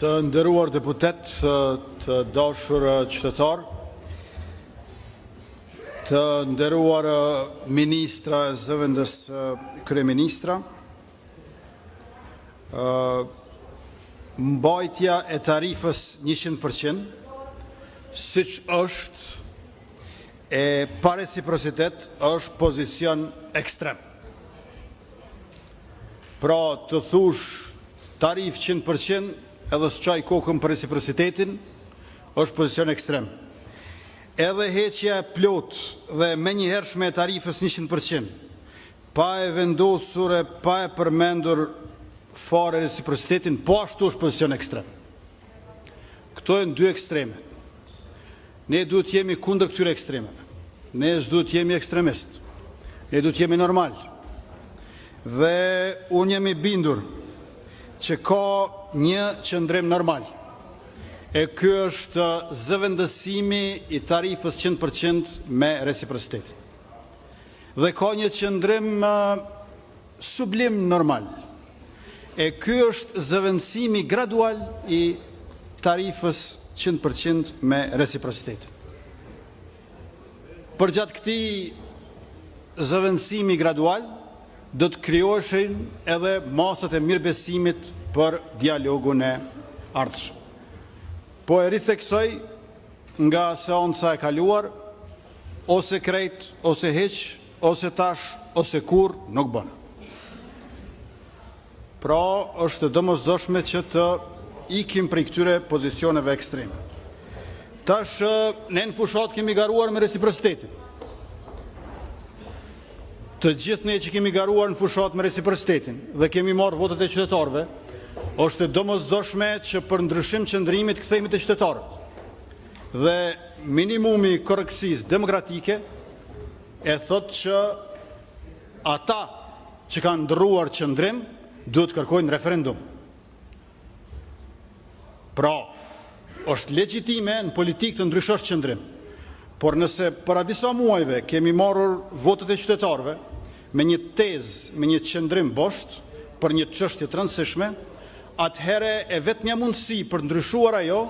Të nderuar deputetë, të dashur qytetarë, të nderuar ministra e zëvendëskryeministra, mbajtja e tarifës 100%, siç është e pa reciprocitet, është pozicion ekstrem. Pra të thuash tarifë qind për qind edhe s'çaj kokën për reciprocitetin është pozicion ekstrem. Edhe heqja e plotë dhe e menjëhershme e tarifës njëqind për qind, pa e vendosur e pa e përmendur fare reciprocitetin po ashtu është pozicion ekstrem. Këto janë dy ekstreme. Ne duhet të jemi kundër këtyre ekstremeve. Ne s'duhet të jemi ekstremistë. Ne duhet të jemi normalë. Dhe unë jam i bindur që ka një qëndrim normal. E ky është zëvendësimi i tarifës 100% me reciprocitetin. Dhe ka një qëndrim Sublim normal. E ky është zëvendësimi gradual i tarifës qind për qind me reciprocitetin. Përgjatë këtij zëvendësimi gradual, do të krijoheshin edhe masat e mirëbesimit për dialogun e ardhshëm. Po e ritheksoj nga seanca e kaluar, ose krejt, ose hiç, Ose tash ose kurrë nuk bën. Pra, është e domosdoshme që të ikim prej këtyre pozicioneve ekstreme. Tash ne në fushatë kemi garuar me reciprocitetin. Të gjithë ne që kemi garuar në fushatë me reciprocitetin dhe kemi marrë votat e qytetarëve, është e domosdoshme që për ndryshim qëndrimi të kthehemi te qytetarët. Dhe minimumi i korrektësisë demokratike e thotë që ata që kanë ndërruar qëndrim duhet të kërkojnë referendum. Pra, është legjitime në politikë të ndryshosh qëndrim. Por nëse para disa muajve kemi marrë votat e qytetarëve me një tezë, me një qëndrim bosht për një çështje të rëndësishme, atëherë e vetmja mundësi për të ndryshuar ajo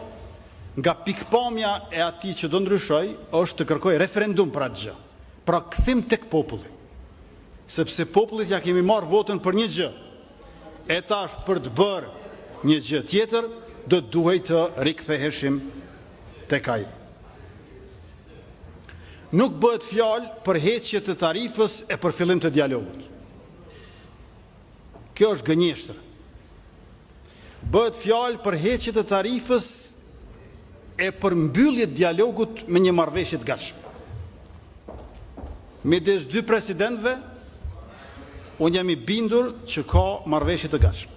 Nga pikëpamja e atij që do ndryshojë është të kërkojë referendum për atë gjë. Pra kthim tek populli. Sepse popullit ia kemi marrë votën për një gjë. E tash për të bërë një gjë tjetër do të duhej të riktheheshim tek ai. Nuk bëhet fjalë për heqje të tarifës e për fillim të dialogut. Kjo është gënjeshtër. Bëhet fjalë për heqje të tarifës e për mbyllje dialogut me një marrëveshje të gatshme. Midis dy presidentëve, unë jam i bindur që ka marrëveshje të gatshme.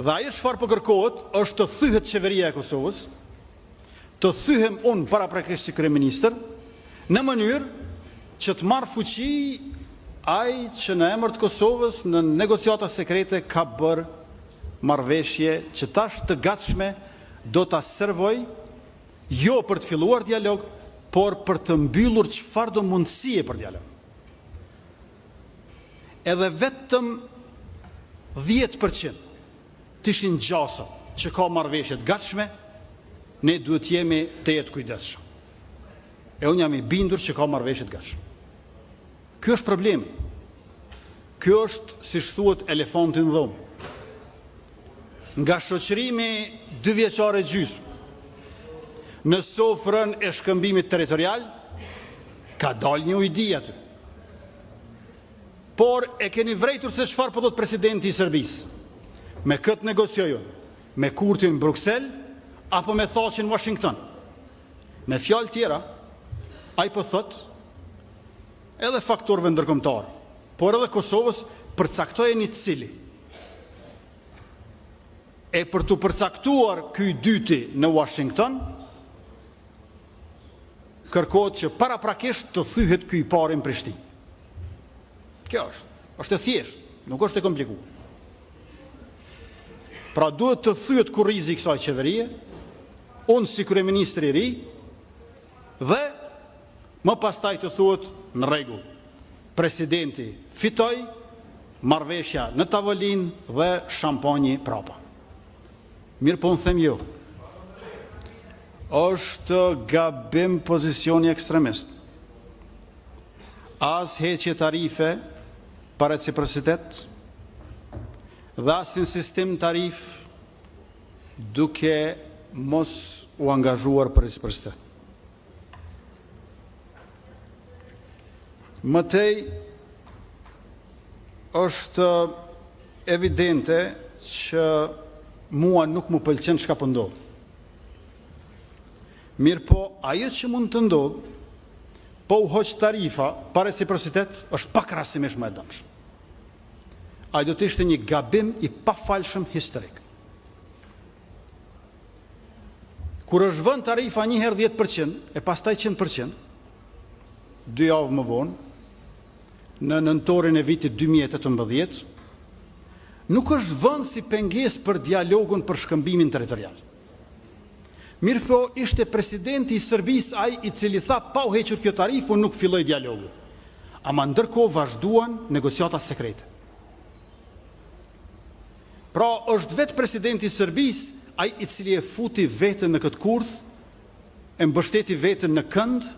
Dhe ajo çfarë po kërkohet është të thyhet qeveria e Kosovës, të thyhem unë paraprakisht si kryeministër, në mënyrë që të marrë fuqi ai që në emër të Kosovës në negociata sekrete ka bërë marrëveshje që tash të gatshme do ta servojë jo për të filluar dialog, por për të mbyllur çfarëdo mundësie për dialog. Edhe vetëm dhjetë për qind Të ishin gjasat që ka marrëveshje të gatshme, ne duhet të jemi tejet të kujdesshëm. E unë jam i bindur që ka marrëveshje të gatshme. Ky është problemi. Ky është, siç thuhet, elefanti në dhomë. Nga shoqërimi dyvjeçar e gjysmë në sofrën e shkëmbimit territorial ka dalë një ujdi aty. Por e keni vrejtur se çfarë po thotë presidenti i Serbisë. Me kë të negociojmë, me Kurtin në Bruksel apo me Thaçin në Washington. Me fjalë tjera, ai po thotë edhe faktorëve ndërkombëtarë, por edhe Kosovës përcaktojeni cili. E për t'u përcaktuar ky i dyti në Washington, Kërkohet që paraprakisht të thyhet ky i pari në Prishtinë. Kjo është. Është e thjeshtë, nuk është e komplikuar. Pra duhet të thyhet kurrizi i kësaj qeverie, unë si kryeministri i ri dhe më pastaj të thuhet në rregull. Presidenti fitoi marrëveshja në tavolinë dhe shampanji prapa. Mirëpo unë them jo. Është gabim pozicioni ekstremist. As heqje tarife pa reciprocitet dhe as insistim në tarifë duke mos u angazhuar për reciprocitet. Më tej, është evidente që mua nuk më pëlqen çka po ndodh. Mirëpo, ajo që mund të ndodhë, po u hoq tarifa pa reciprocitet, është pakrahasimisht më e dëmshme. Ai do të ishte një gabim i pafalshëm historik. Kur është vënë tarifa një herë 10% e pastaj 100%, dy javë më vonë, në nëntorin e vitit dy mijë e tetëmbëdhjetë, nuk është vënë si pengesë për dialogun për shkëmbimin territorial. Mirëpo, ishte presidenti i Serbisë ai i cili tha pa u hequr kjo tarifë unë nuk filloj dialogun. Ama ndërkohë vazhduan negociatat sekrete. Pra, është vetë presidenti i Serbisë ai i cili e futi veten në këtë kurth, e mbështeti veten në kënd,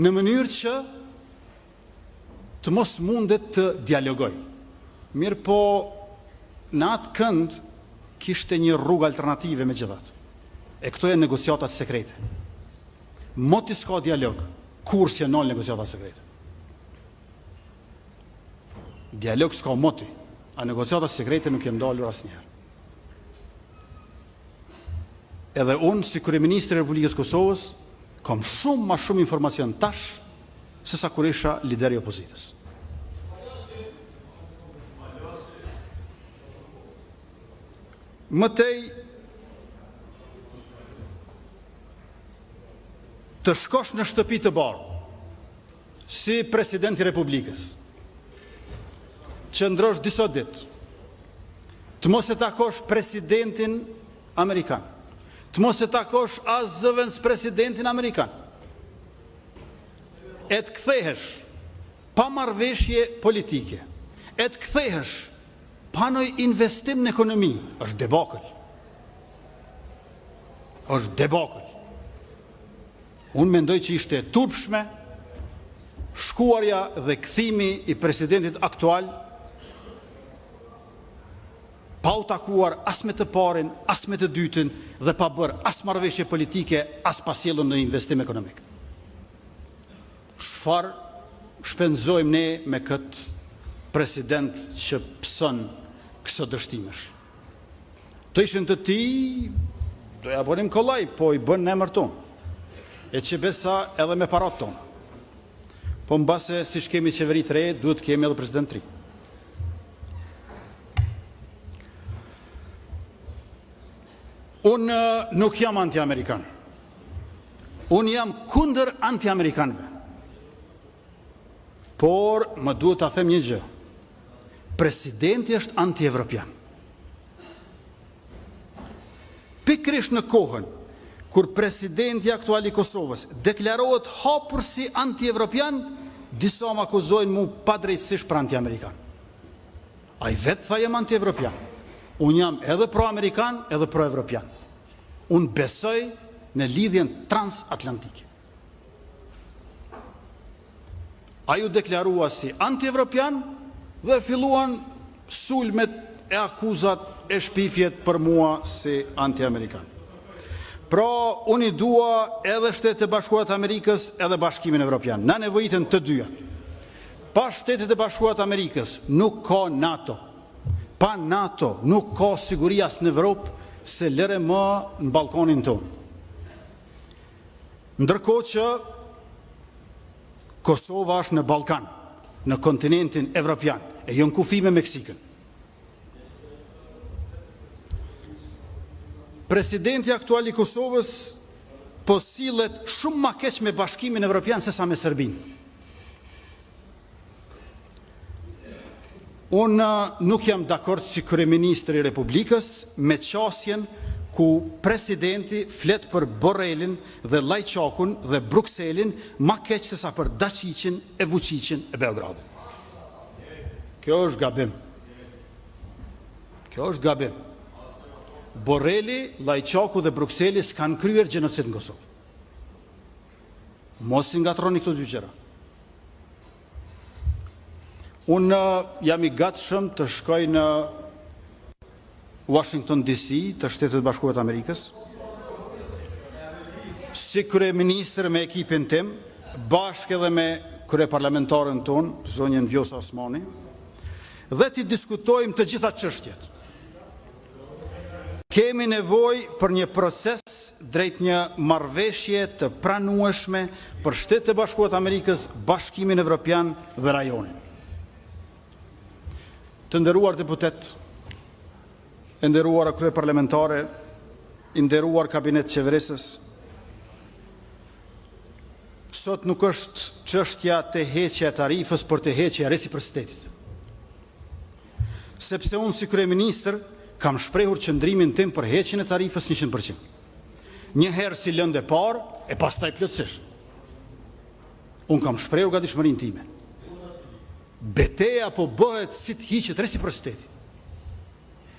në mënyrë që të mos mundet të dialogojë. Mirëpo në atë kënd kishte një rrugë alternative megjithatë. E këto janë negociatat sekrete. Moti s'ka dialog, kurrë s'janë nalë negociatat sekrete. Dialog s'ka moti, a negociatat sekrete nuk janë ndalur asnjëherë. Edhe unë si kryeministër i Republikës Kosovës kam shumë ma shumë informacion tash se sa kur isha lider i opozitës. Më tej të shkosh në Shtëpi të Bardhë si president i Republikës. Qëndrosh disa ditë. Të mos e takosh presidentin amerikan. Të mos e takosh as zëvendëspresidentin amerikan. e të kthehesh pa marrëveshje politike, e të kthehesh pa naj investim në ekonomi, është debakël. Është debakël. Unë mendoj që ishte e turpshme shkuarja dhe kthimi i presidentit aktual pa u takuar as me të parin, as me të dytin dhe pa bërë as marrëveshje politike, as pa sjellë naj investim ekonomik. Çfarë shpenzojmë ne me këtë president që pëson këso dështimesh? Të ishin të tij, do ja bënim kollaj, po i bën në emër tonë. E që besa edhe me paratë tona. Po mbase siç kemi qeveri të re, duhet të kemi edhe president të ri. Unë nuk jam anti-amerikan. Unë jam kundër anti-amerikanve. Por, më duhet ta them një gjë. Presidenti është anti-evropian. Pikërisht në kohën kur presidenti aktual i Kosovës deklarohet hapur si antievropian, disa më akuzojnë mu padrejtësisht për antiamerikan. Ai vetë tha jam antievropian. Unë jam edhe proamerikan edhe proevropian. Unë besoj në lidhjen transatlantike. Ai u deklarua si antievropian dhe filluan sulmet e akuzat e shpifjet për mua si antiamerikan. Pra, unë i dua edhe Shtetet e Bashkuara të Amerikës edhe Bashkimin Evropian. Na nevojiten të dyja. Pa Shtetet e Bashkuara të Amerikës nuk ka NATO. Pa NATO nuk ka siguri as në Evropë, se lëre më në Ballkanin tonë. Ndërkohë që Kosova është në Ballkan, në kontinentin evropian, e jo në kufi me Meksikën. Presidenti aktual i Kosovës po sillet shumë ma keq me Bashkimin Evropian sesa me Serbinë. Unë nuk jam dakord si kryeministër i Republikës me qasjen ku presidenti flet për Borrelin dhe Lajçakun dhe Brukselin ma keq se sa për Daçiqin e Vuçiqin e Beogradin. Kjo është gabim. Kjo është gabim. Borreli, Lajçaku dhe Brukseli s'kanë kryer gjenocid në Kosovë. Mos i ngatërroni këto dy gjëra. Unë uh, jam i gatshëm të shkoj në Washington DC te Shtetet e Bashkuara të Amerikës. Si kryeministër me ekipin tim, bashkë edhe me kryeparlamentaren tonë, zonjën Vjosa Osmani, dhe t'i diskutojmë të gjitha çështjet. Kemi nevojë për një proces drejt një marrëveshjeje të pranueshme për Shtetet e Bashkuara të Amerikës, Bashkimin Evropian dhe rajonin. Të nderuar deputetë, e nderuara kryeparlamentare, i nderuar kabinet qeverisës, sot nuk është çështja te heqja e tarifës, por te heqja e reciprocitetit. Sepse unë si kryeministër kam shprehur qëndrimin tim për heqjen e tarifës njëqind për qind. Një herë si lëndë e parë e pastaj plotësisht. Unë kam shprehur gatishmërinë time. Beteja po bëhet si të hiqet reciprociteti.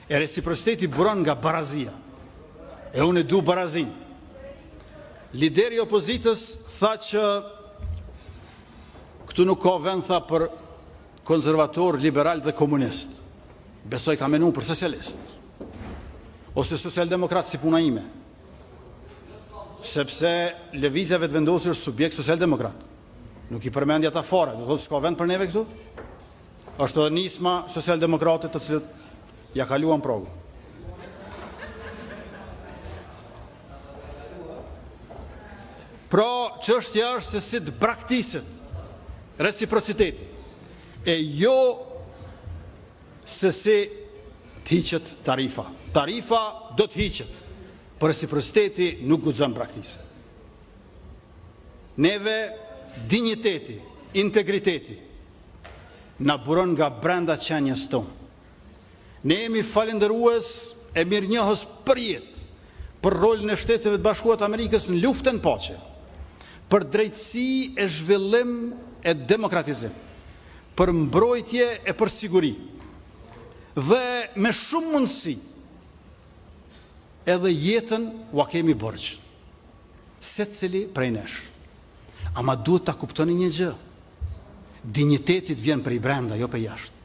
E reciprociteti buron nga barazia. E unë e du barazinë. Lideri i opozitës tha që këtu nuk ka vend tha për Konservator, liberal dhe komunist. Besoj ka menu për socialist. Ose socialdemokrat si puna ime. Sepse Lëvizja Vetëvendosje është subjekt socialdemokrat. Nuk i përmendi ata fare, do të thotë s'ka vend për neve këtu. është edhe nisma Socialdemokrate të cilët e kaluan pragun. Pra, çështja është se si të braktiset reciprociteti e jo se si të hiqet tarifa. Tarifa do të hiqet, por reciprociteti nuk guxon të braktiset. Neve dinjiteti, integriteti na buron nga brenda qenies tonë. Ne jemi falënderues e mirënjohës përjetë për rolin e Shteteve të Bashkuara të Amerikës në luftë e në paqe, për drejtësi e zhvillim e demokratizim, për mbrojtje e për siguri dhe me shumë mundësi edhe jetën ua kemi borxh secili prej nesh. Ama duhet ta kuptoni një gjë, dinjiteti të vjen prej brenda, jo prej jashtë.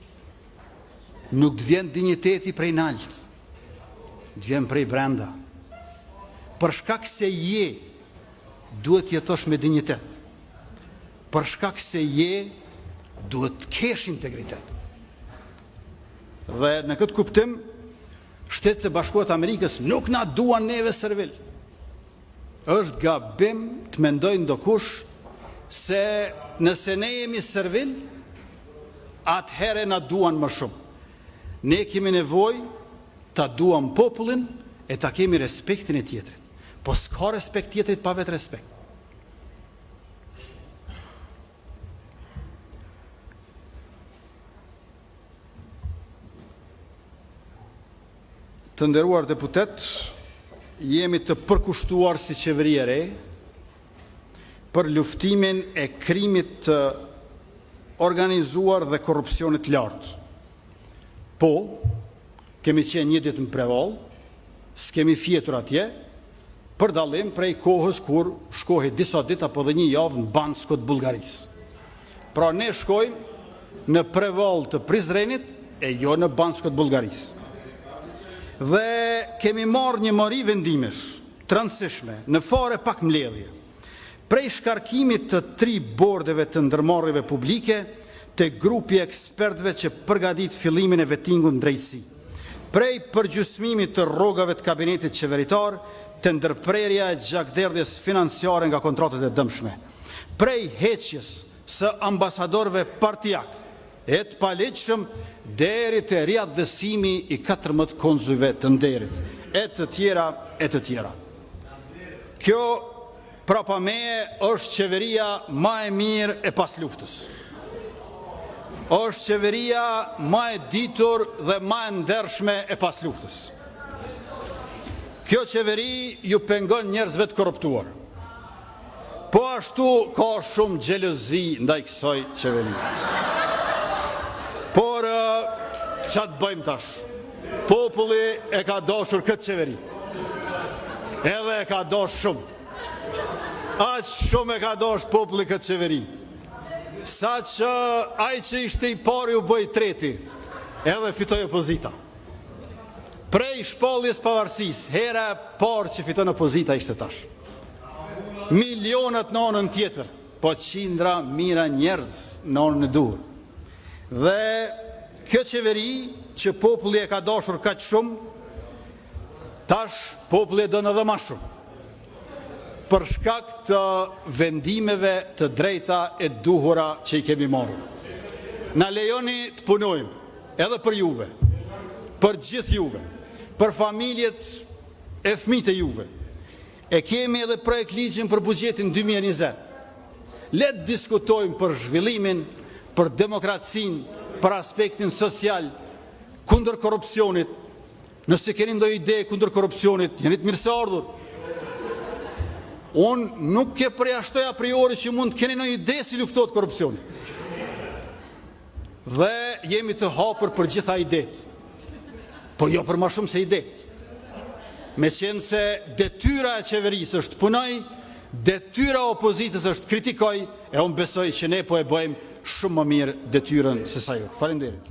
Nuk të vjen dinjiteti prej nalt. Të vjen prej brenda. Për shkak se je, duhet të jetosh me dinjitet. Për shkak se je, duhet të kesh integritet. Dhe në këtë kuptim, Shtetet e Bashkuara të Amerikës nuk na duan neve servil. Është gabim të mendojë ndokush se nëse ne jemi servil, atëherë na duan më shumë. Ne kemi nevojë ta duam popullin e ta kemi respektin e tjetrit. Po s'ka respekt të tjetrit pa vetërespekt. Të nderuar deputetë, jemi të përkushtuar si qeveri e re, për luftimin e krimit të organizuar dhe korrupsionit të lartë. Po, kemi qenë një ditë në Prevallë, s'kemi fjetur atje, për dallim prej kohës kur shkohej disa ditë apo dhe një javë në Bansko të Bullgarisë. Pra ne shkojmë në Prevallë të Prizrenit e jo në Bansko të Bullgarisë. Dhe kemi marrë një mori vendimesh. Të rëndësishme, në fare pak mbledhje. Prej shkarkimit të tri bordeve të ndërmarrjeve publike, te grupi i ekspertëve që përgatit fillimin e vetingut në Drejtësi. Prej përgjysmimit të rrogave të kabinetit qeveritar, te ndërprerja e gjakderdhjes financiare nga kontratat e dëmshme. Prej heqjes së ambasadorëve partiakë. E të paligjshëm deri te riatdhesimi i katërmbëdhjetë konzujve të nderit, e të tjera e të tjera. Kjo prapa meje është qeveria ma e mirë e pas luftës. Është qeveria ma e ditur dhe ma e ndershme e pas luftës. Kjo qeveri ju pengon njerëzve të korruptuar. Po ashtu ka shumë xhelozi ndaj kësaj qeverie. Por çka të bëjmë tash? Populli e ka dashur këtë qeveri. Edhe e ka dasht shumë. Aq shumë e ka dashur populli këtë qeveri. Sa që ai që ishte i pari u bë i treti, edhe fitoi opozita. Prej shpalljes pavarësisë, hera e parë që fiton opozita ishte tash. Milionat në anën tjetër, po qindra mijëra njerëz në anën e duhur. Dhe kjo qeveri që populli e ka dashur kaq shumë, tash populli e don edhe ma shumë. Për shkak të vendimeve të drejta e të duhura që i kemi marrë. Na lejoni të punojmë edhe për juve, për gjithë juve, për familjet e fëmijët e juve. E kemi edhe projektligjin për buxhetin dy mijë e njëzet. Le të diskutojmë për zhvillimin, për demokracinë, për aspektin social, kundër korrupsionit. Nëse keni ndonjë ide kundër korrupsionit, jeni të mirëseardhur. Unë nuk e përjashtoj a priori që mund të keni ndonjë ide si luftohet korrupsioni. Dhe jemi të hapur për gjitha idetë. Po jo për ma shumë se idetë. Meqenëse detyra e qeverisë është të punojë, detyra e opozitës është të kritikojë, e unë besoj që ne po e bëjmë shumë më mirë detyrën se sa ju. Faleminderit.